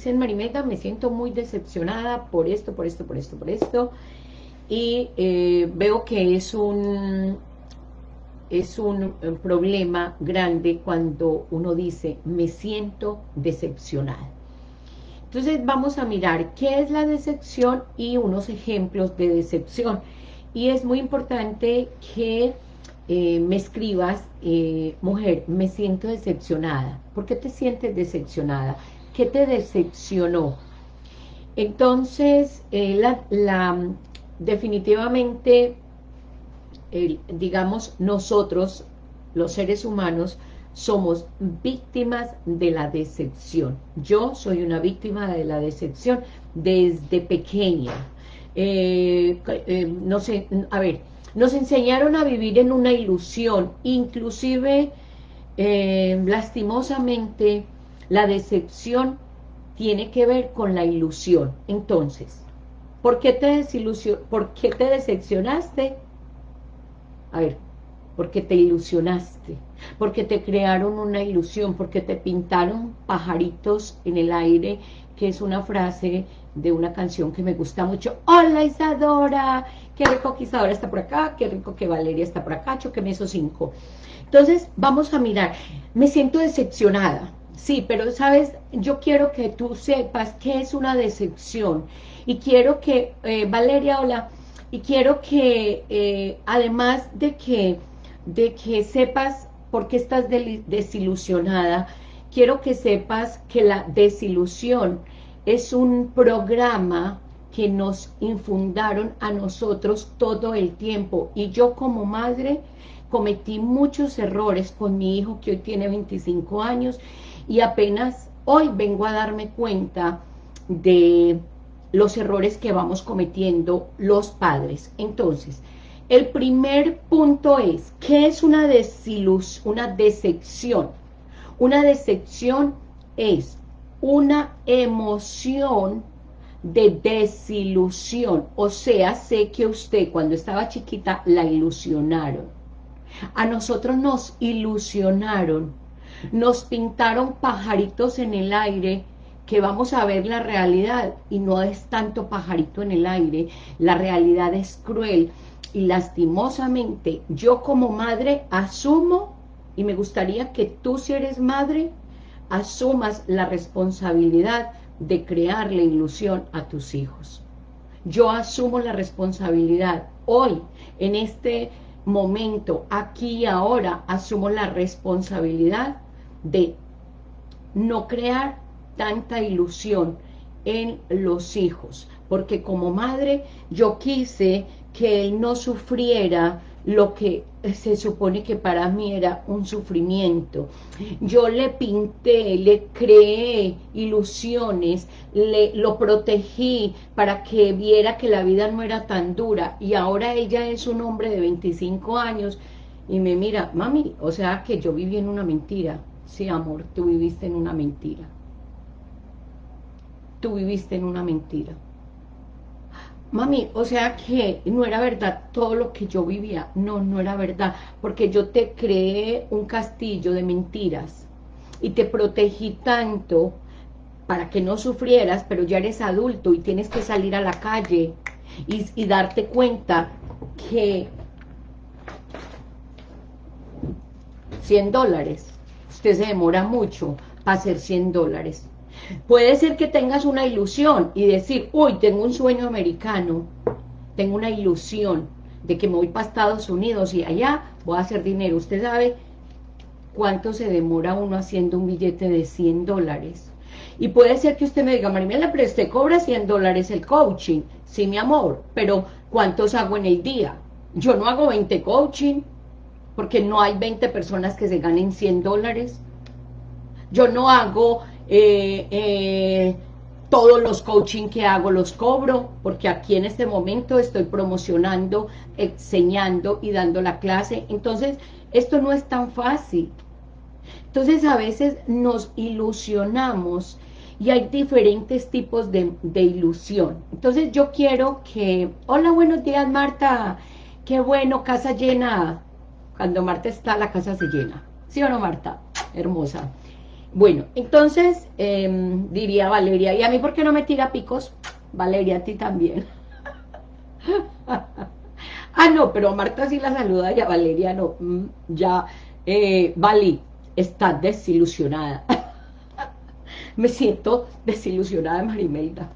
dicen, Marimeda, me siento muy decepcionada por esto, por esto, por esto, por esto, y eh, veo que es un, es un problema grande cuando uno dice, me siento decepcionada. Entonces vamos a mirar qué es la decepción y unos ejemplos de decepción. Y es muy importante que eh, me escribas, eh, mujer, me siento decepcionada. ¿Por qué te sientes decepcionada? ¿Qué te decepcionó? Entonces, eh, la, definitivamente, digamos, nosotros, los seres humanos, somos víctimas de la decepción. Yo soy una víctima de la decepción desde pequeña. Eh, eh, no sé, a ver, nos enseñaron a vivir en una ilusión, inclusive, lastimosamente, la decepción tiene que ver con la ilusión. Entonces, ¿por qué te, ¿por qué te decepcionaste? A ver, porque te ilusionaste, porque te crearon una ilusión, porque te pintaron pajaritos en el aire, que es una frase de una canción que me gusta mucho. Hola Isadora, qué rico que Isadora está por acá, qué rico que Valeria está por acá, me esos cinco. Entonces, vamos a mirar, me siento decepcionada, sí, pero sabes, yo quiero que tú sepas qué es una decepción, y quiero que, eh, Valeria, hola, y quiero que, eh, además de que de que sepas por qué estás desilusionada, quiero que sepas que la desilusión es un programa que nos infundaron a nosotros todo el tiempo. Y yo como madre cometí muchos errores con mi hijo que hoy tiene 25 años y apenas hoy vengo a darme cuenta de los errores que vamos cometiendo los padres. Entonces, el primer punto es, ¿qué es una desilus, una decepción? Una decepción es una emoción de desilusión, o sea, sé que usted cuando estaba chiquita la ilusionaron. A nosotros nos ilusionaron, nos pintaron pajaritos en el aire que vamos a ver la realidad y no es tanto pajarito en el aire, la realidad es cruel y lastimosamente yo como madre asumo, y me gustaría que tú si eres madre, asumas la responsabilidad de crear la ilusión a tus hijos. Yo asumo la responsabilidad. Hoy, en este momento, aquí y ahora, asumo la responsabilidad de no crear tanta ilusión en los hijos. Porque como madre, yo quise que él no sufriera lo que se supone que para mí era un sufrimiento. Yo le pinté, le creé ilusiones, le, lo protegí para que viera que la vida no era tan dura y ahora ella es un hombre de 25 años y me mira, mami, o sea que yo viví en una mentira. Sí, amor, tú viviste en una mentira. Tú viviste en una mentira mami, o sea que no era verdad todo lo que yo vivía, no, no era verdad, porque yo te creé un castillo de mentiras y te protegí tanto para que no sufrieras, pero ya eres adulto y tienes que salir a la calle y, darte cuenta que 100 dólares, usted se demora mucho para hacer 100 dólares, Puede ser que tengas una ilusión y decir, uy, tengo un sueño americano, tengo una ilusión de que me voy para Estados Unidos y allá voy a hacer dinero. Usted sabe cuánto se demora uno haciendo un billete de 100 dólares. Y puede ser que usted me diga, Marimela, pero usted cobra 100 dólares el coaching. Sí, mi amor, pero ¿cuántos hago en el día? Yo no hago 20 coaching, porque no hay 20 personas que se ganen 100 dólares. Yo no hago eh, eh, todos los coaching que hago los cobro, porque aquí en este momento estoy promocionando, enseñando y dando la clase. Entonces, esto no es tan fácil. Entonces, a veces nos ilusionamos y hay diferentes tipos de, de ilusión. Entonces, yo quiero que... Hola, buenos días, Marta. Qué bueno, casa llena. Cuando Marta está, la casa se llena. ¿Sí o no, Marta? Hermosa. Bueno, entonces em, diría Valeria, ¿y a mí por qué no me tira picos? Valeria, a ti también. ah, no, pero Marta sí la saluda y a Valeria no. Mm, ya, eh, Vali, está desilusionada. me siento desilusionada, Marimelda.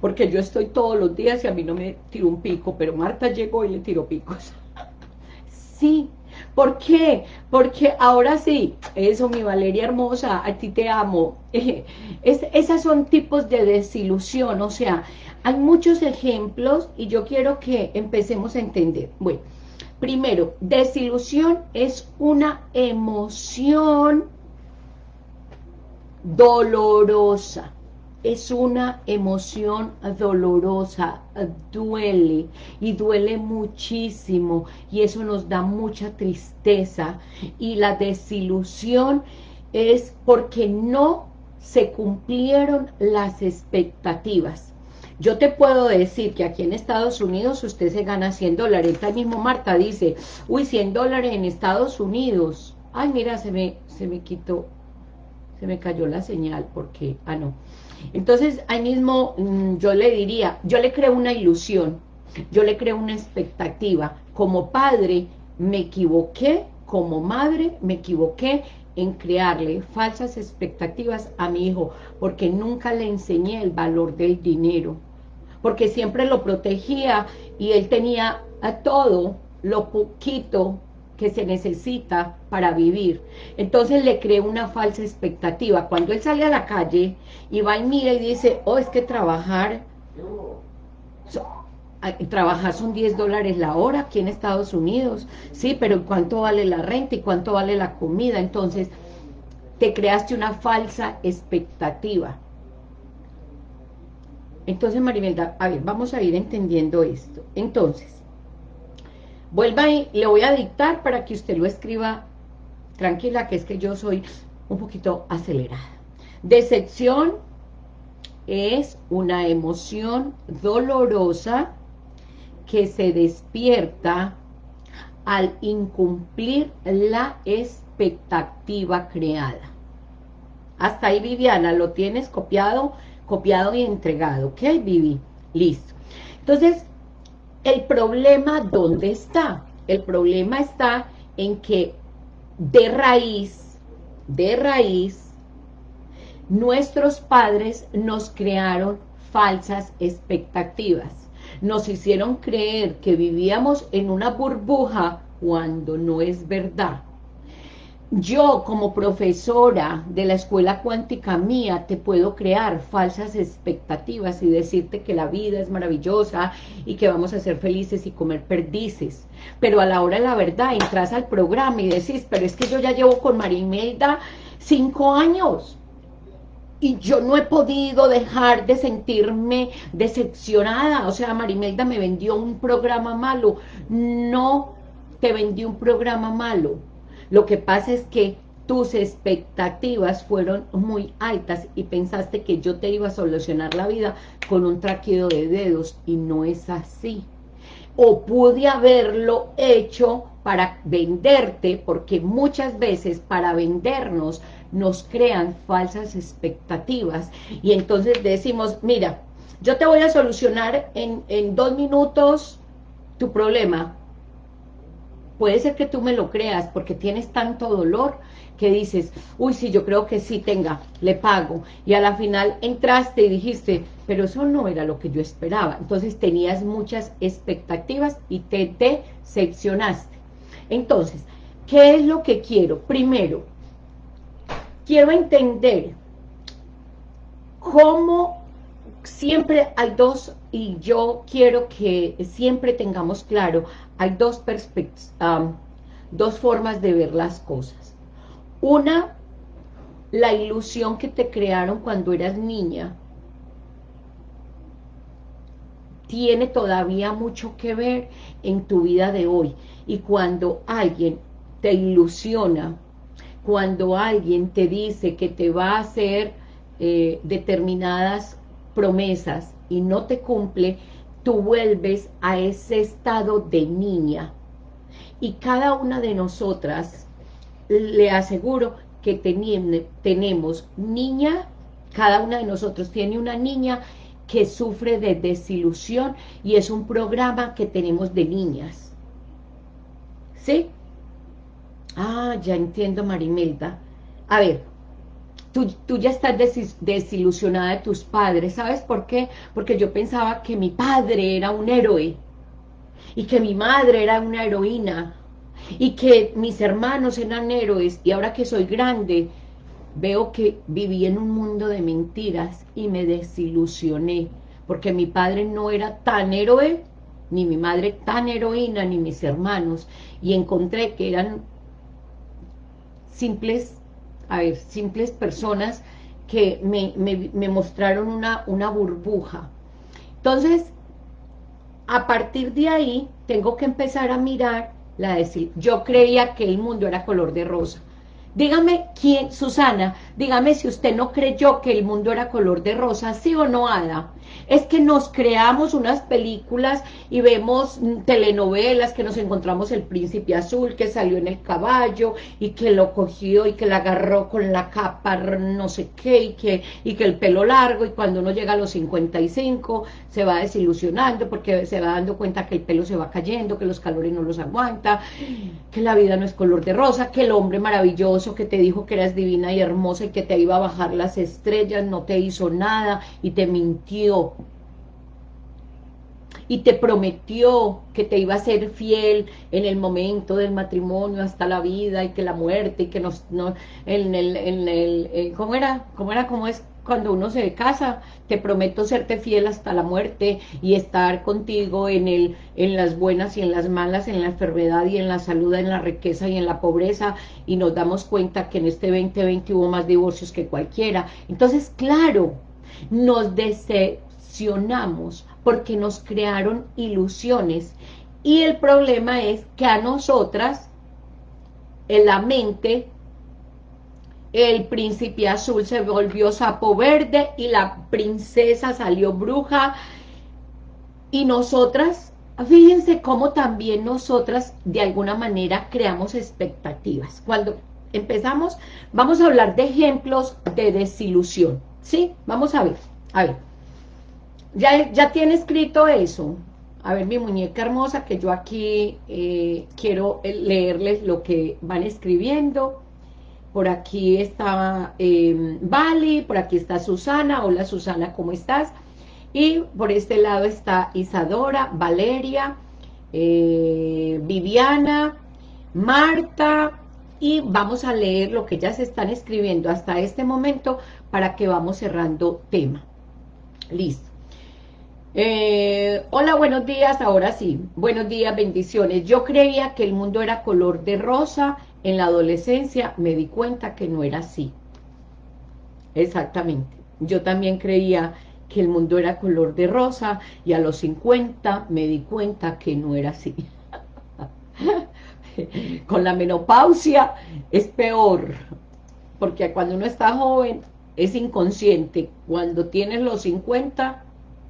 Porque yo estoy todos los días y a mí no me tiro un pico, pero Marta llegó y le tiró picos. sí, ¿Por qué? Porque ahora sí, eso mi Valeria hermosa, a ti te amo. Es, esas son tipos de desilusión, o sea, hay muchos ejemplos y yo quiero que empecemos a entender. Bueno, primero, desilusión es una emoción dolorosa es una emoción dolorosa, duele y duele muchísimo y eso nos da mucha tristeza y la desilusión es porque no se cumplieron las expectativas. Yo te puedo decir que aquí en Estados Unidos usted se gana 100 dólares. Ahí mismo Marta dice, uy, 100 dólares en Estados Unidos. Ay, mira, se me, se me quitó, se me cayó la señal porque, ah, no. Entonces, ahí mismo mm, yo le diría, yo le creo una ilusión, yo le creo una expectativa. Como padre me equivoqué, como madre me equivoqué en crearle falsas expectativas a mi hijo, porque nunca le enseñé el valor del dinero, porque siempre lo protegía y él tenía a todo lo poquito que se necesita para vivir. Entonces le cree una falsa expectativa. Cuando él sale a la calle y va y mira y dice, oh, es que trabajar, trabajar son 10 dólares la hora aquí en Estados Unidos. Sí, pero ¿cuánto vale la renta y cuánto vale la comida? Entonces, te creaste una falsa expectativa. Entonces, Marimelda, a ver, vamos a ir entendiendo esto. Entonces, Vuelva y le voy a dictar para que usted lo escriba tranquila, que es que yo soy un poquito acelerada. Decepción es una emoción dolorosa que se despierta al incumplir la expectativa creada. Hasta ahí, Viviana, lo tienes copiado, copiado y entregado. ¿Ok, Vivi? Listo. Entonces, ¿El problema dónde está? El problema está en que de raíz, de raíz, nuestros padres nos crearon falsas expectativas. Nos hicieron creer que vivíamos en una burbuja cuando no es verdad yo como profesora de la escuela cuántica mía te puedo crear falsas expectativas y decirte que la vida es maravillosa y que vamos a ser felices y comer perdices. Pero a la hora de la verdad entras al programa y decís, pero es que yo ya llevo con Marimelda cinco años y yo no he podido dejar de sentirme decepcionada. O sea, Marimelda me vendió un programa malo. No te vendí un programa malo lo que pasa es que tus expectativas fueron muy altas y pensaste que yo te iba a solucionar la vida con un traquido de dedos y no es así. O pude haberlo hecho para venderte, porque muchas veces para vendernos nos crean falsas expectativas y entonces decimos, mira, yo te voy a solucionar en, en dos minutos tu problema, puede ser que tú me lo creas porque tienes tanto dolor que dices, uy, sí, yo creo que sí, tenga, le pago. Y a la final entraste y dijiste, pero eso no era lo que yo esperaba. Entonces tenías muchas expectativas y te decepcionaste. Entonces, ¿qué es lo que quiero? Primero, quiero entender cómo siempre hay dos, y yo quiero que siempre tengamos claro, hay dos, dos formas de ver las cosas. Una, la ilusión que te crearon cuando eras niña, tiene todavía mucho que ver en tu vida de hoy. Y cuando alguien te ilusiona, cuando alguien te dice que te va a hacer eh, determinadas promesas y no te cumple, tú vuelves a ese estado de niña. Y cada una de nosotras, le aseguro que tenemos niña, cada una de nosotros tiene una niña que sufre de desilusión y es un programa que tenemos de niñas. ¿Sí? Ah, ya entiendo, Marimelda. A ver, tú, tú, ya estás desilusionada de tus padres, ¿sabes por qué? Porque yo pensaba que mi padre era un héroe y que mi madre era una heroína y que mis hermanos eran héroes. Y ahora que soy grande veo que viví en un mundo de mentiras y me desilusioné porque mi padre no era tan héroe ni mi madre tan heroína ni mis hermanos. Y encontré que eran simples a ver, simples personas que me, me, mostraron una, una burbuja entonces a partir de ahí tengo que empezar a mirar la decir, yo creía que el mundo era color de rosa. Dígame quién, Susana, dígame si usted no creyó que el mundo era color de rosa, ¿sí o no, Ada? es que nos creamos unas películas y vemos telenovelas que nos encontramos el príncipe azul que salió en el caballo y que lo cogió y que la agarró con la capa no sé qué y que, y que el pelo largo y cuando uno llega a los 55 se va desilusionando porque se va dando cuenta que el pelo se va cayendo, que los calores no los aguanta, que la vida no es color de rosa, que el hombre maravilloso que te dijo que eras divina y hermosa y que te iba a bajar las estrellas no te hizo nada y te mintió y te prometió que te iba a ser fiel en el momento del matrimonio hasta la vida y que la muerte y que nos no en el, en el eh, ¿cómo era? ¿cómo era? ¿cómo es? Cuando uno se casa, te prometo serte fiel hasta la muerte y estar contigo en el en las buenas y en las malas, en la enfermedad y en la salud, en la riqueza y en la pobreza, y nos damos cuenta que en este 2020 hubo más divorcios que cualquiera. Entonces, claro, nos decepcionamos porque nos crearon ilusiones. Y el problema es que a nosotras, en la mente, el príncipe azul se volvió sapo verde y la princesa salió bruja. Y nosotras, fíjense cómo también nosotras de alguna manera creamos expectativas. Cuando empezamos, vamos a hablar de ejemplos de desilusión. ¿Sí? Vamos a ver, a ver. Ya, ya tiene escrito eso. A ver, mi muñeca hermosa, que yo aquí eh, quiero leerles lo que van escribiendo. Por aquí está eh, Vali, por aquí está Susana. Hola Susana, ¿cómo estás? Y por este lado está Isadora, Valeria, eh, Viviana, Marta, y vamos a leer lo que ya se están escribiendo hasta este momento para que vamos cerrando tema. Listo. Eh, hola, buenos días, ahora sí, buenos días, bendiciones. Yo creía que el mundo era color de rosa, en la adolescencia me di cuenta que no era así. Exactamente, yo también creía que el mundo era color de rosa y a los 50 me di cuenta que no era así. Con la menopausia es peor, porque cuando uno está joven es inconsciente, cuando tienes los 50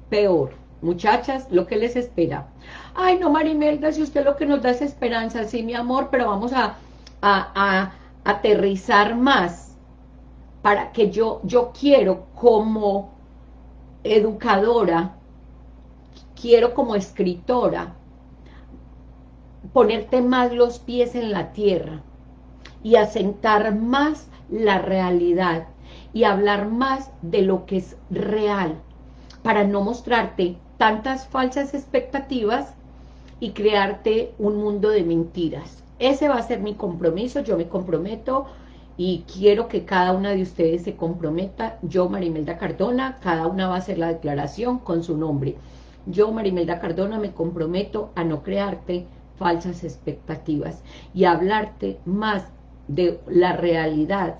peor. Muchachas, lo que les espera. Ay, no, Marimelda, si usted lo que nos da es esperanza, sí, mi amor, pero vamos a, a, aterrizar más para que yo, yo quiero como educadora, quiero como escritora, ponerte más los pies en la tierra y asentar más la realidad y hablar más de lo que es real, para no mostrarte tantas falsas expectativas y crearte un mundo de mentiras. Ese va a ser mi compromiso, yo me comprometo y quiero que cada una de ustedes se comprometa, yo Marimelda Cardona, cada una va a hacer la declaración con su nombre. Yo Marimelda Cardona me comprometo a no crearte falsas expectativas y a hablarte más de la realidad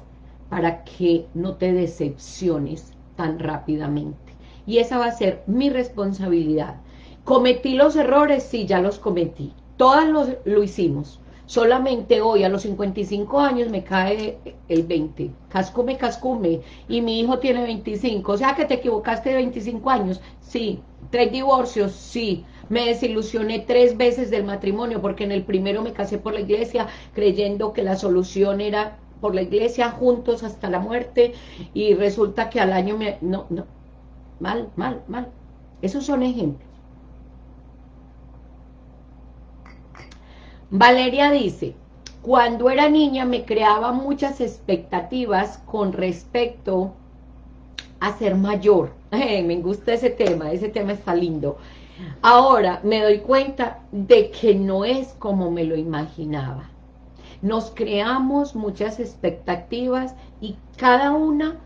para que no te decepciones tan rápidamente y esa va a ser mi responsabilidad. ¿Cometí los errores? Sí, ya los cometí. Todas lo hicimos. Solamente hoy, a los 55 años, me cae el 20. Cascume, cascume. Y mi hijo tiene 25. O sea que te equivocaste de 25 años. Sí. Tres divorcios. Sí. Me desilusioné tres veces del matrimonio porque en el primero me casé por la iglesia creyendo que la solución era por la iglesia juntos hasta la muerte y resulta que al año me... No, no, mal, mal, mal. Esos son ejemplos. Valeria dice, cuando era niña me creaba muchas expectativas con respecto a ser mayor. me gusta ese tema, ese tema está lindo. Ahora me doy cuenta de que no es como me lo imaginaba. Nos creamos muchas expectativas y cada una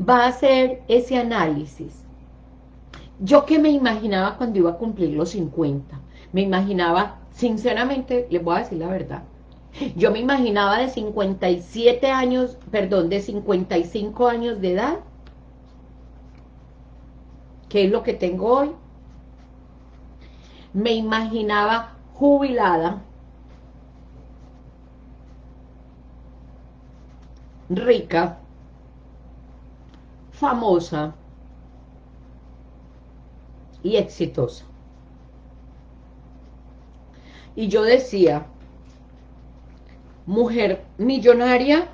va a hacer ese análisis. Yo que me imaginaba cuando iba a cumplir los 50, me imaginaba, sinceramente, les voy a decir la verdad, yo me imaginaba de 57 años, perdón, de 55 años de edad, que es lo que tengo hoy, me imaginaba jubilada, rica, famosa y exitosa. Y yo decía, mujer millonaria,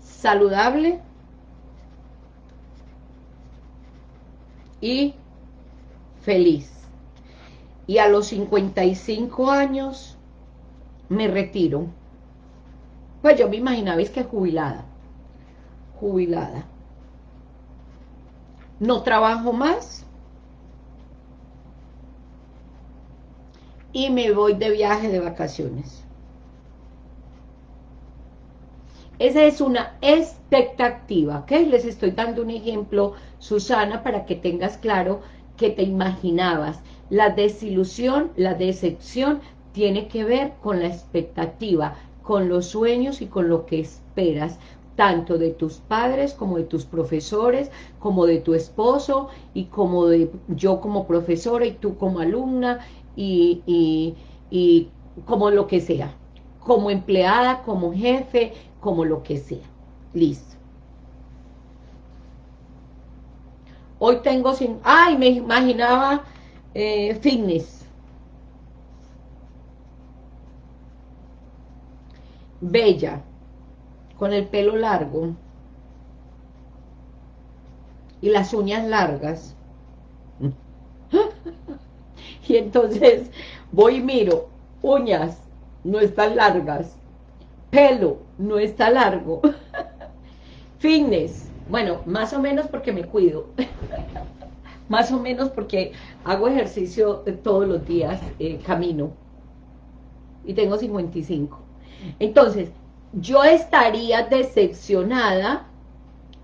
saludable, y feliz. Y a los 55 años me retiro. Pues yo me imaginaba, es que jubilada. Jubilada. No trabajo más. Y me voy de viaje de vacaciones. Esa es una expectativa, ¿ok? Les estoy dando un ejemplo, Susana, para que tengas claro que te imaginabas. La desilusión, la decepción, tiene que ver con la expectativa, con los sueños y con lo que esperas, tanto de tus padres como de tus profesores, como de tu esposo y como de yo como profesora y tú como alumna y, y, y como lo que sea, como empleada, como jefe, como lo que sea. Listo. Hoy tengo sin... Ay, me imaginaba eh, fitness. Bella. Con el pelo largo. Y las uñas largas. y entonces voy y miro. Uñas no están largas pelo no está largo. Fitness, bueno, más o menos porque me cuido. más o menos porque hago ejercicio todos los días, eh, camino. Y tengo 55. Entonces, yo estaría decepcionada.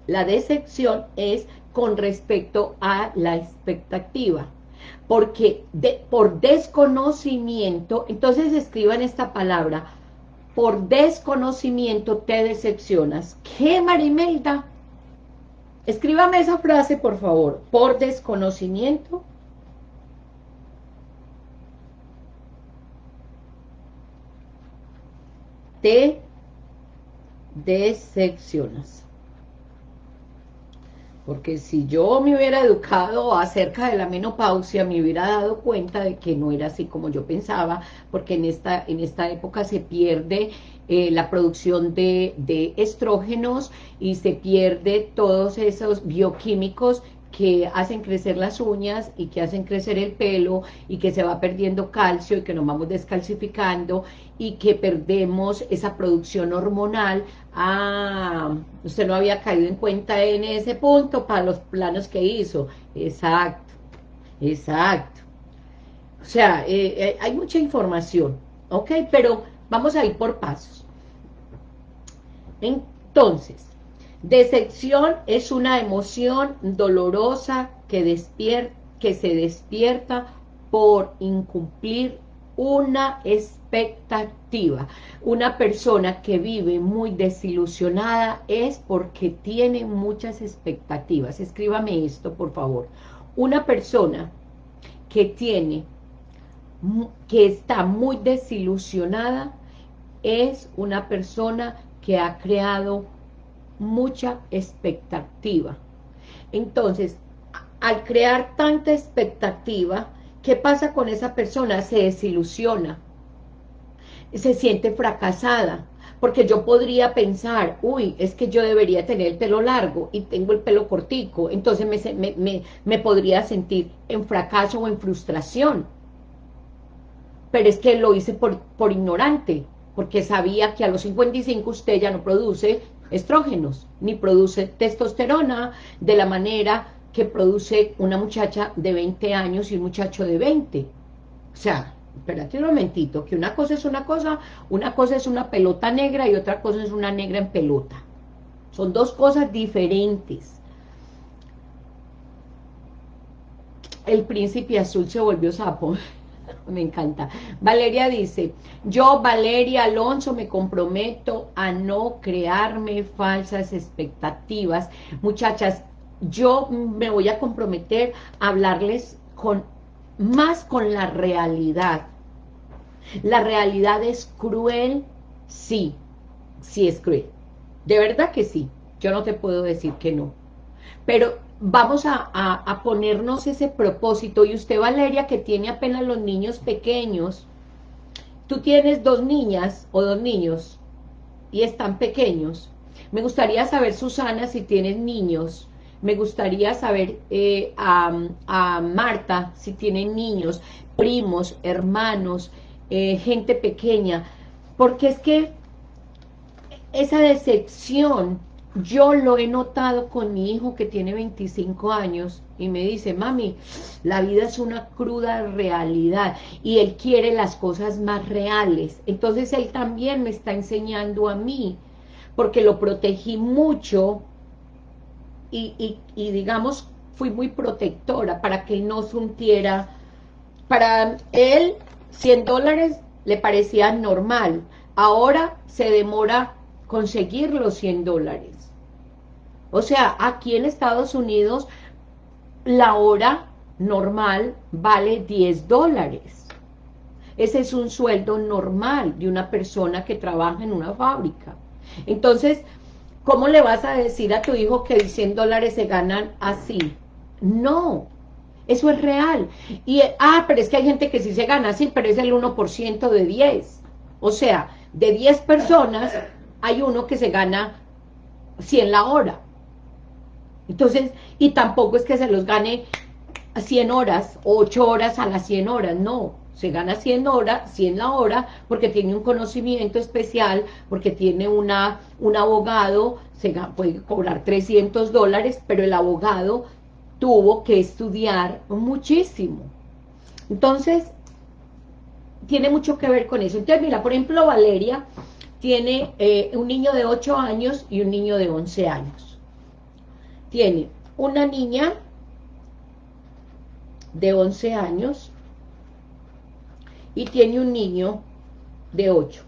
La decepción es con respecto a la expectativa. Porque por desconocimiento, entonces escriban esta palabra, por desconocimiento te decepcionas. ¿Qué, Marimelda? Escríbame esa frase, por favor. Por desconocimiento te decepcionas. Porque si yo me hubiera educado acerca de la menopausia, me hubiera dado cuenta de que no era así como yo pensaba, porque en esta, en esta época se pierde eh, la producción de, de estrógenos y se pierde todos esos bioquímicos que hacen crecer las uñas y que hacen crecer el pelo y que se va perdiendo calcio y que nos vamos descalcificando y que perdemos esa producción hormonal. Ah, usted no había caído en cuenta en ese punto para los planos que hizo. Exacto, exacto. O sea, eh, eh, hay mucha información, ¿ok? Pero vamos a ir por pasos. Entonces, Decepción es una emoción dolorosa que, que se despierta por incumplir una expectativa. Una persona que vive muy desilusionada es porque tiene muchas expectativas. Escríbame esto, por favor. Una persona que tiene, que está muy desilusionada, es una persona que ha creado mucha expectativa. Entonces, al crear tanta expectativa, ¿qué pasa con esa persona? Se desilusiona. se siente fracasada, porque yo podría pensar, uy, es que yo debería tener el pelo largo y tengo el pelo cortico, entonces me, me, podría sentir en fracaso o en frustración. Pero es que lo hice por, por ignorante, porque sabía que a los 55 usted ya no produce estrógenos, ni produce testosterona de la manera que produce una muchacha de 20 años y un muchacho de 20. O sea, espérate un momentito, que una cosa es una cosa, una cosa es una pelota negra y otra cosa es una negra en pelota. Son dos cosas diferentes. El príncipe azul se volvió sapo. Me encanta. Valeria dice, yo Valeria Alonso me comprometo a no crearme falsas expectativas. Muchachas, yo me voy a comprometer a hablarles con más con la realidad. La realidad es cruel, sí, sí es cruel. De verdad que sí, yo no te puedo decir que no. Pero vamos a, ponernos ese propósito. Y usted, Valeria, que tiene apenas los niños pequeños, tú tienes dos niñas o dos niños y están pequeños. Me gustaría saber, Susana, si tienes niños me gustaría saber eh, a, Marta si tienen niños, primos, hermanos, eh, gente pequeña, porque es que esa decepción yo lo he notado con mi hijo que tiene 25 años y me dice, mami, la vida es una cruda realidad y él quiere las cosas más reales. Entonces él también me está enseñando a mí, porque lo protegí mucho y, digamos, fui muy protectora para que no sintiera, para él 100 dólares le parecía normal, ahora se demora conseguir los 100 dólares. O sea, aquí en Estados Unidos la hora normal vale 10 dólares. Ese es un sueldo normal de una persona que trabaja en una fábrica. Entonces, ¿Cómo le vas a decir a tu hijo que 100 dólares se ganan así? No, eso es real. Y, ah, pero es que hay gente que sí se gana así, pero es el 1% de 10. O sea, de 10 personas, hay uno que se gana 100 la hora. Entonces, y tampoco es que se los gane 100 horas, 8 horas a las 100 horas, no se gana 100 horas, 100 la hora, porque tiene un conocimiento especial, porque tiene una, un abogado, se puede cobrar 300 dólares, pero el abogado tuvo que estudiar muchísimo. Entonces, tiene mucho que ver con eso. Entonces, mira, por ejemplo, Valeria tiene eh, un niño de 8 años y un niño de 11 años. Tiene una niña de 11 años y tiene un niño de 8.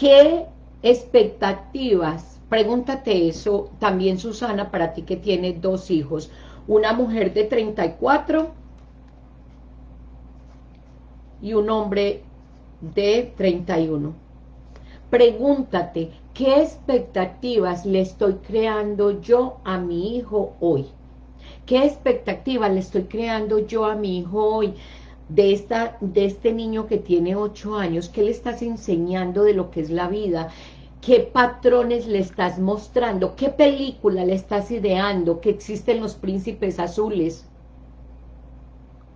¿Qué expectativas? Pregúntate eso también, Susana, para ti que tienes dos hijos. Una mujer de 34 y un hombre de 31. Pregúntate, ¿qué expectativas le estoy creando yo a mi hijo hoy? ¿Qué expectativa le estoy creando yo a mi hijo hoy? De, esta, de este niño que tiene ocho años, ¿qué le estás enseñando de lo que es la vida? ¿Qué patrones le estás mostrando? ¿Qué película le estás ideando? Que existen los príncipes azules,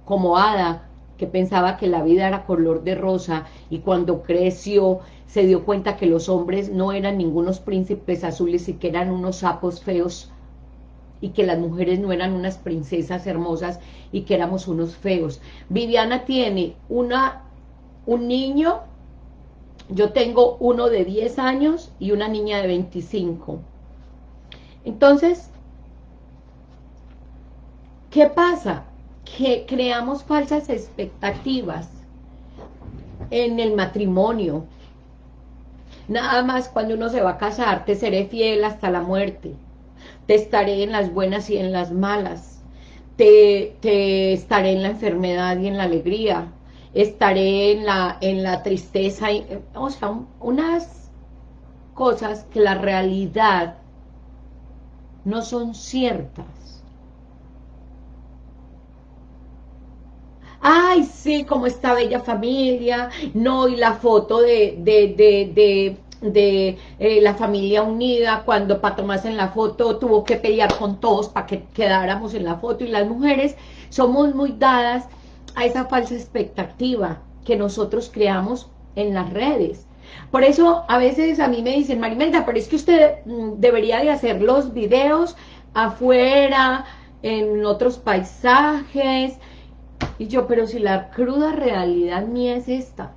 como Ada, que pensaba que la vida era color de rosa, y cuando creció se dio cuenta que los hombres no eran ningunos príncipes azules y que eran unos sapos feos y que las mujeres no eran unas princesas hermosas y que éramos unos feos. Viviana tiene una, un niño, yo tengo uno de 10 años y una niña de 25. Entonces, ¿qué pasa? Que creamos falsas expectativas en el matrimonio. Nada más cuando uno se va a casar, te seré fiel hasta la muerte te estaré en las buenas y en las malas, te, te estaré en la enfermedad y en la alegría, estaré en la, en la tristeza, y, o sea, unas cosas que la realidad no son ciertas. Ay, sí, como esta bella familia, no, y la foto de, de, de, de eh, la familia unida, cuando para tomarse en la foto tuvo que pelear con todos para que quedáramos en la foto, y las mujeres somos muy dadas a esa falsa expectativa que nosotros creamos en las redes. Por eso a veces a mí me dicen, Marimelda, pero es que usted mm, debería de hacer los videos afuera, en otros paisajes, y yo, pero si la cruda realidad mía es esta,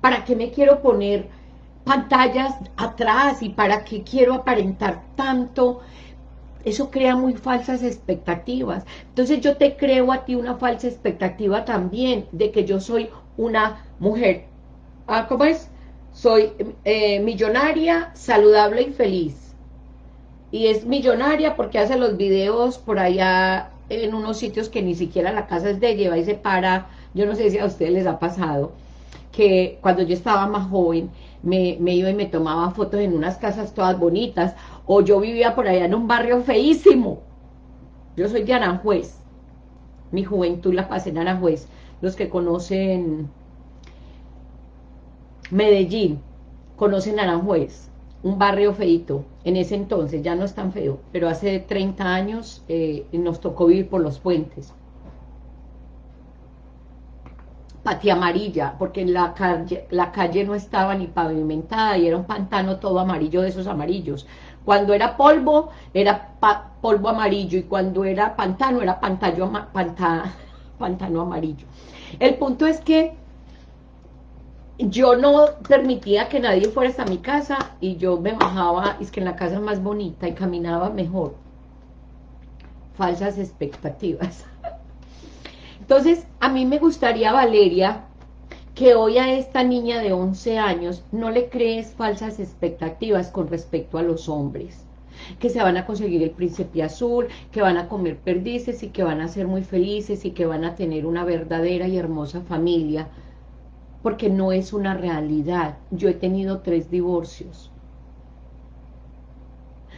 ¿para qué me quiero poner pantallas atrás y para qué quiero aparentar tanto? Eso crea muy falsas expectativas. Entonces yo te creo a ti una falsa expectativa también de que yo soy una mujer. Ah, ¿Cómo es? Soy eh, millonaria, saludable y feliz. Y es millonaria porque hace los videos por allá en unos sitios que ni siquiera la casa es de ella y se para. Yo no sé si a ustedes les ha pasado que cuando yo estaba más joven me, me, iba y me tomaba fotos en unas casas todas bonitas, o yo vivía por allá en un barrio feísimo. Yo soy de Aranjuez, mi juventud la pasé en Aranjuez. Los que conocen Medellín, conocen Aranjuez, un barrio feito, en ese entonces, ya no es tan feo, pero hace 30 años eh, nos tocó vivir por los puentes patia amarilla, porque la calle, la calle no estaba ni pavimentada y era un pantano todo amarillo de esos amarillos. Cuando era polvo, era polvo amarillo, y cuando era pantano, era pantano, pantano amarillo. El punto es que yo no permitía que nadie fuera hasta mi casa, y yo me bajaba, es que en la casa más bonita, y caminaba mejor. Falsas expectativas. Entonces, a mí me gustaría, Valeria, que hoy a esta niña de 11 años no le crees falsas expectativas con respecto a los hombres que se van a conseguir el príncipe azul, que van a comer perdices y que van a ser muy felices y que van a tener una verdadera y hermosa familia, porque no es una realidad. Yo he tenido tres divorcios,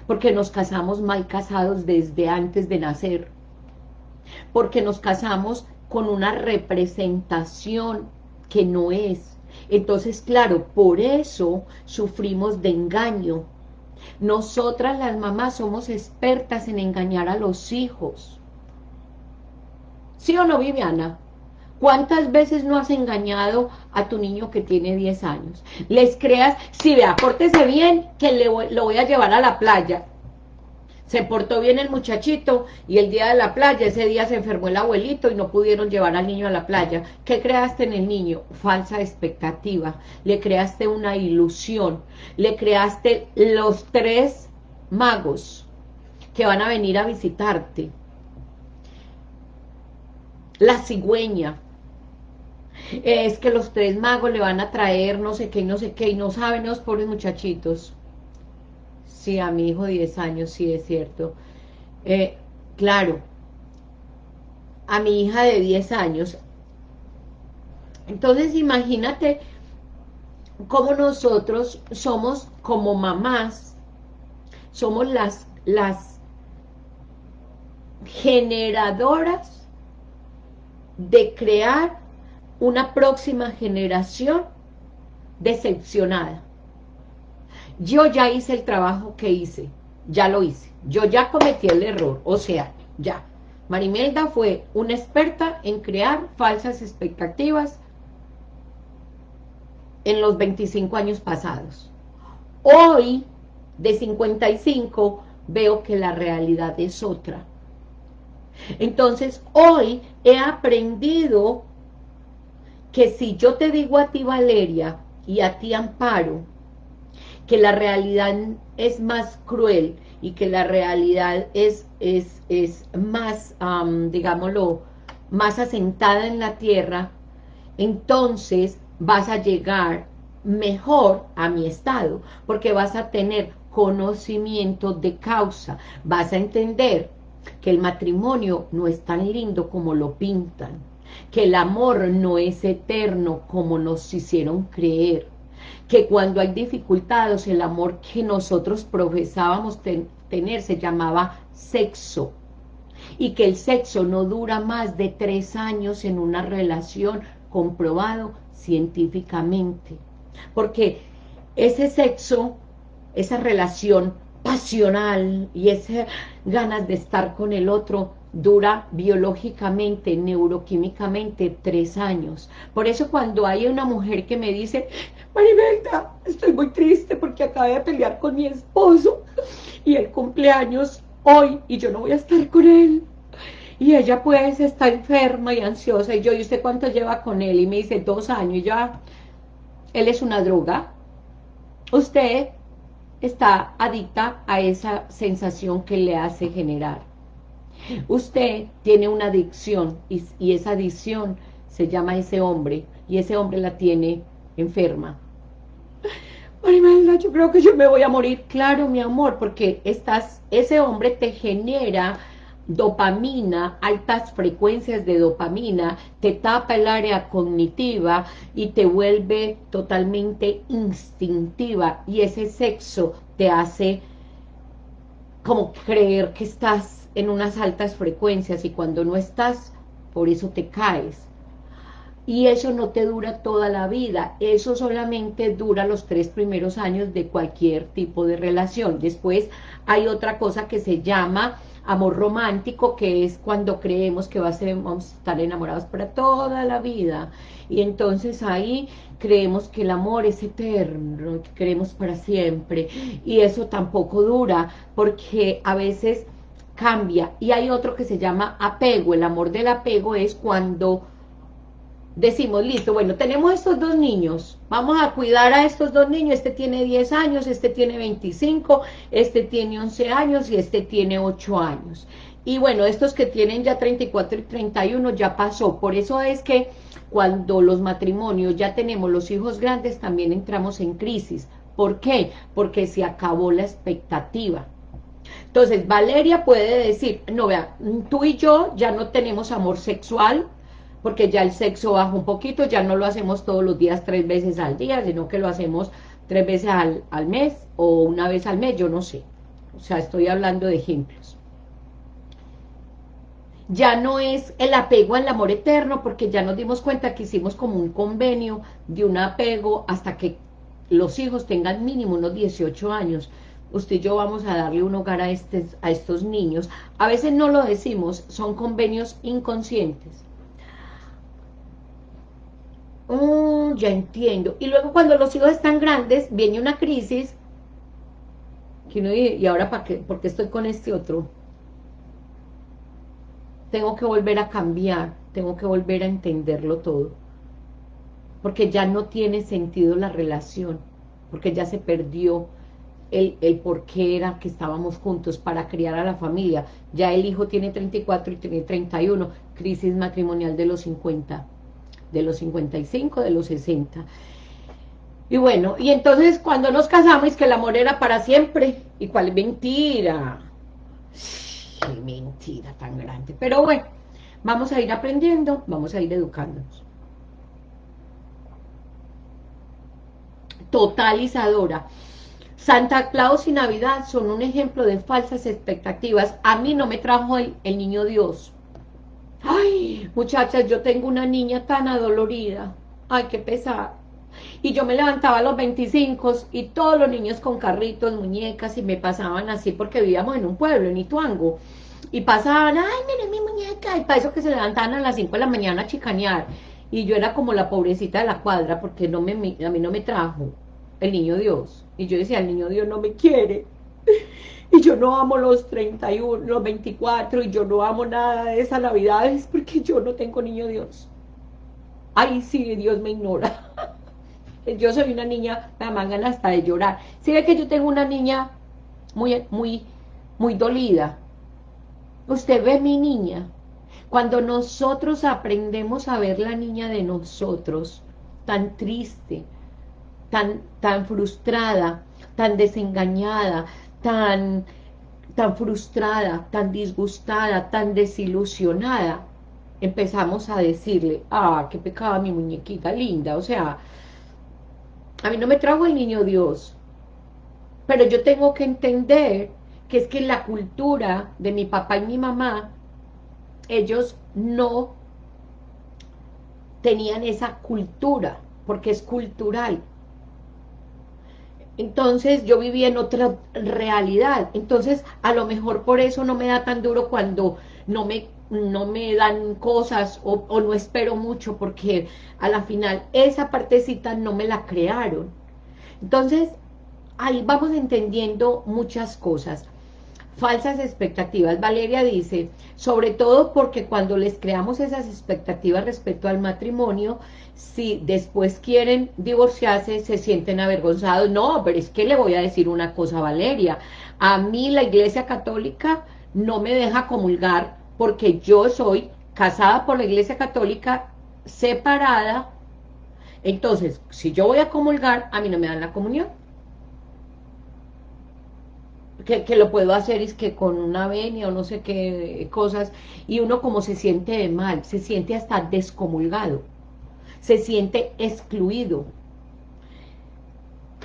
porque nos casamos mal casados desde antes de nacer, porque nos casamos con una representación que no es. Entonces, claro, por eso sufrimos de engaño. Nosotras las mamás somos expertas en engañar a los hijos. ¿Sí o no, Viviana? ¿Cuántas veces no has engañado a tu niño que tiene 10 años? Les creas, si vea, pórtese bien, que le lo voy a llevar a la playa se portó bien el muchachito y el día de la playa, ese día se enfermó el abuelito y no pudieron llevar al niño a la playa. ¿Qué creaste en el niño? Falsa expectativa. Le creaste una ilusión. Le creaste los tres magos que van a venir a visitarte. La cigüeña. Es que los tres magos le van a traer no sé qué y no sé qué y no saben los pobres muchachitos Sí, a mi hijo 10 años, sí, es cierto. Eh, claro, a mi hija de 10 años. Entonces, imagínate cómo nosotros somos como mamás, somos las, las generadoras de crear una próxima generación decepcionada yo ya hice el trabajo que hice, ya lo hice, yo ya cometí el error, o sea, ya. Marimelda fue una experta en crear falsas expectativas en los 25 años pasados. Hoy, de 55, veo que la realidad es otra. Entonces, hoy he aprendido que si yo te digo a ti, Valeria, y a ti, Amparo, que la realidad es más cruel y que la realidad es, es, es más, digámoslo, más asentada en la tierra, entonces vas a llegar mejor a mi estado, porque vas a tener conocimiento de causa, vas a entender que el matrimonio no es tan lindo como lo pintan, que el amor no es eterno como nos hicieron creer, que cuando hay dificultades, el amor que nosotros profesábamos tener se llamaba sexo. y que el sexo no dura más de tres años en una relación comprobado científicamente. Porque ese sexo, esa relación pasional y esas ganas de estar con el otro dura biológicamente, neuroquímicamente tres años. Por eso cuando hay una mujer que me dice, Maribelda, estoy muy triste porque acabé de pelear con mi esposo y el cumpleaños hoy y yo no voy a estar con él. Y ella pues está enferma y ansiosa y yo, ¿y usted cuánto lleva con él? Y me dice, dos años y ya, él es una droga. Usted está adicta a esa sensación que le hace generar. Usted tiene una adicción y, esa adicción se llama ese hombre y ese hombre la tiene enferma. Marimelda, yo creo que yo me voy a morir. Claro, mi amor, porque estás, ese hombre te genera dopamina, altas frecuencias de dopamina, te tapa el área cognitiva y te vuelve totalmente instintiva y ese sexo te hace como creer que estás en unas altas frecuencias y cuando no estás, por eso te caes. Y eso no te dura toda la vida, eso solamente dura los tres primeros años de cualquier tipo de relación. Después hay otra cosa que se llama amor romántico, que es cuando creemos que vamos a estar enamorados para toda la vida. Y entonces ahí creemos que el amor es eterno, que para siempre. Y eso tampoco dura, porque a veces cambia. Y hay otro que se llama apego. El amor del apego es cuando decimos, listo, bueno, tenemos estos dos niños, vamos a cuidar a estos dos niños, este tiene 10 años, este tiene 25, este tiene 11 años y este tiene 8 años. Y bueno, estos que tienen ya 34 y 31 ya pasó, por eso es que cuando los matrimonios ya tenemos los hijos grandes también entramos en crisis. ¿Por qué? Porque se acabó la expectativa. Entonces, Valeria puede decir, no, vea, tú y yo ya no tenemos amor sexual, porque ya el sexo baja un poquito, ya no lo hacemos todos los días tres veces al día, sino que lo hacemos tres veces al, al mes o una vez al mes, yo no sé. O sea, estoy hablando de ejemplos. Ya no es el apego al amor eterno, porque ya nos dimos cuenta que hicimos como un convenio de un apego hasta que los hijos tengan mínimo unos 18 años usted y yo vamos a darle un hogar a, a estos niños. A veces no lo decimos, son convenios inconscientes. Oh, ya entiendo. Y luego cuando los hijos están grandes, viene una crisis, ¿y ahora para qué? ¿Por qué estoy con este otro? Tengo que volver a cambiar, tengo que volver a entenderlo todo. Porque ya no tiene sentido la relación, porque ya se perdió el, por qué era que estábamos juntos para criar a la familia. Ya el hijo tiene 34 y tiene 31, crisis matrimonial de los 50, de los 55, de los 60. Y bueno, y entonces cuando nos casamos que el amor era para siempre, y cuál mentira, qué mentira tan grande, pero bueno, vamos a ir aprendiendo, vamos a ir educándonos. Totalizadora. Santa Claus y Navidad son un ejemplo de falsas expectativas. A mí no me trajo el, niño Dios. Ay, muchachas, yo tengo una niña tan adolorida. Ay, qué pesar. Y yo me levantaba a los 25 y todos los niños con carritos, muñecas, y me pasaban así porque vivíamos en un pueblo, en Ituango. Y pasaban, ay, mire mi muñeca, y para eso que se levantaban a las 5 de la mañana a chicanear. Y yo era como la pobrecita de la cuadra porque no me, a mí no me trajo el niño Dios. Y yo decía, el niño Dios no me quiere. Y yo no amo los 31, los 24, y yo no amo nada de esa Navidad, es porque yo no tengo niño Dios. Ay, sí, Dios me ignora. Yo soy una niña, me mangan hasta de llorar. Si ve que yo tengo una niña muy, muy, muy dolida. Usted ve mi niña. Cuando nosotros aprendemos a ver la niña de nosotros, tan triste, tan, frustrada, tan desengañada, tan, tan frustrada, tan disgustada, tan desilusionada, empezamos a decirle, ah, qué pecado mi muñequita linda, o sea, a mí no me trajo el niño Dios, pero yo tengo que entender que es que la cultura de mi papá y mi mamá ellos no tenían esa cultura, porque es cultural. Entonces yo vivía en otra realidad. Entonces a lo mejor por eso no me da tan duro cuando no me, no me dan cosas o, o no espero mucho porque a la final esa partecita no me la crearon. Entonces ahí vamos entendiendo muchas cosas falsas expectativas. Valeria dice, sobre todo porque cuando les creamos esas expectativas respecto al matrimonio, si después quieren divorciarse, se sienten avergonzados. No, pero es que le voy a decir una cosa, Valeria. A mí la Iglesia Católica no me deja comulgar porque yo soy casada por la Iglesia Católica, separada. Entonces, si yo voy a comulgar, a mí no me dan la comunión que, lo puedo hacer es que con una venia o no sé qué cosas, y uno como se siente de mal, se siente hasta descomulgado, se siente excluido.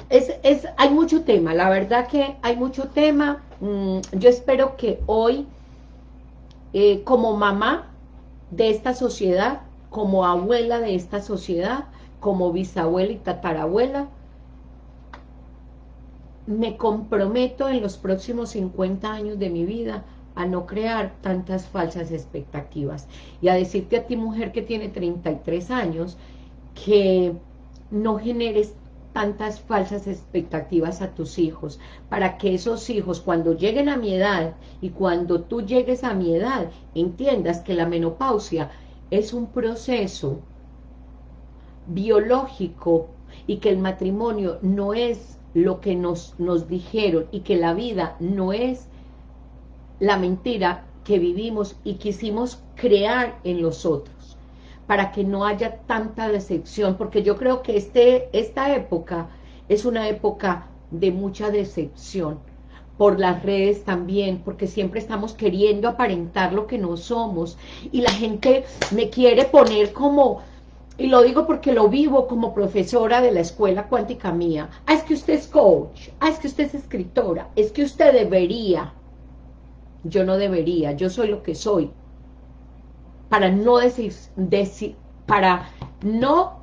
Es, es, hay mucho tema, la verdad que hay mucho tema, mm, yo espero que hoy, eh, como mamá de esta sociedad, como abuela de esta sociedad, como bisabuela y tatarabuela, me comprometo en los próximos 50 años de mi vida a no crear tantas falsas expectativas. Y a decirte a ti mujer que tiene 33 años que no generes tantas falsas expectativas a tus hijos, para que esos hijos cuando lleguen a mi edad y cuando tú llegues a mi edad, entiendas que la menopausia es un proceso biológico y que el matrimonio no es lo que nos, nos dijeron y que la vida no es la mentira que vivimos y quisimos crear en los otros, para que no haya tanta decepción, porque yo creo que este, esta época es una época de mucha decepción, por las redes también, porque siempre estamos queriendo aparentar lo que no somos, y la gente me quiere poner como y lo digo porque lo vivo como profesora de la escuela cuántica mía. Ah, es que usted es coach. Ah, es que usted es escritora. Es que usted debería. Yo no debería. Yo soy lo que soy. Para no, para no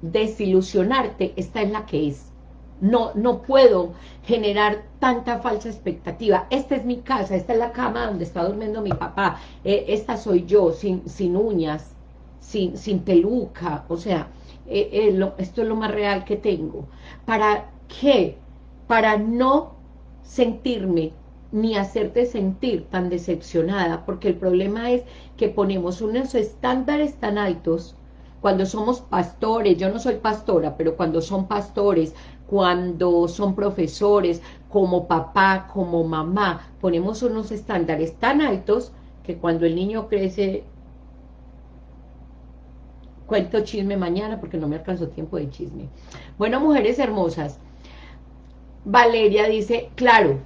desilusionarte, esta es la que es. No, no puedo generar tanta falsa expectativa. Esta es mi casa, esta es la cama donde está durmiendo mi papá. Eh, esta soy yo, sin, sin uñas, sin, peluca, o sea, eh, eh, esto es lo más real que tengo. ¿Para qué? Para no sentirme ni hacerte sentir tan decepcionada, porque el problema es que ponemos unos estándares tan altos cuando somos pastores, yo no soy pastora, pero cuando son pastores, cuando son profesores, como papá, como mamá, ponemos unos estándares tan altos que cuando el niño crece Cuento chisme mañana porque no me alcanzó tiempo de chisme. Bueno, mujeres hermosas, Valeria dice, claro,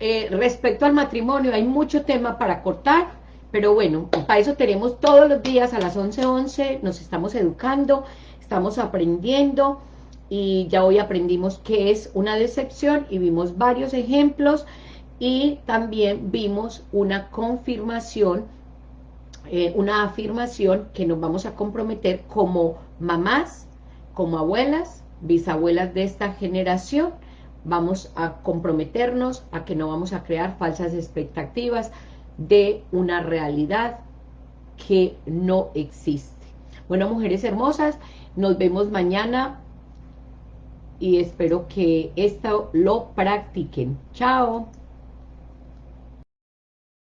eh, respecto al matrimonio hay mucho tema para cortar, pero bueno, para eso tenemos todos los días a las 11.11, 11, nos estamos educando, estamos aprendiendo, y ya hoy aprendimos qué es una decepción y vimos varios ejemplos, y también vimos una confirmación eh, una afirmación que nos vamos a comprometer como mamás, como abuelas, bisabuelas de esta generación, vamos a comprometernos a que no vamos a crear falsas expectativas de una realidad que no existe. Bueno, mujeres hermosas, nos vemos mañana y espero que esto lo practiquen. Chao.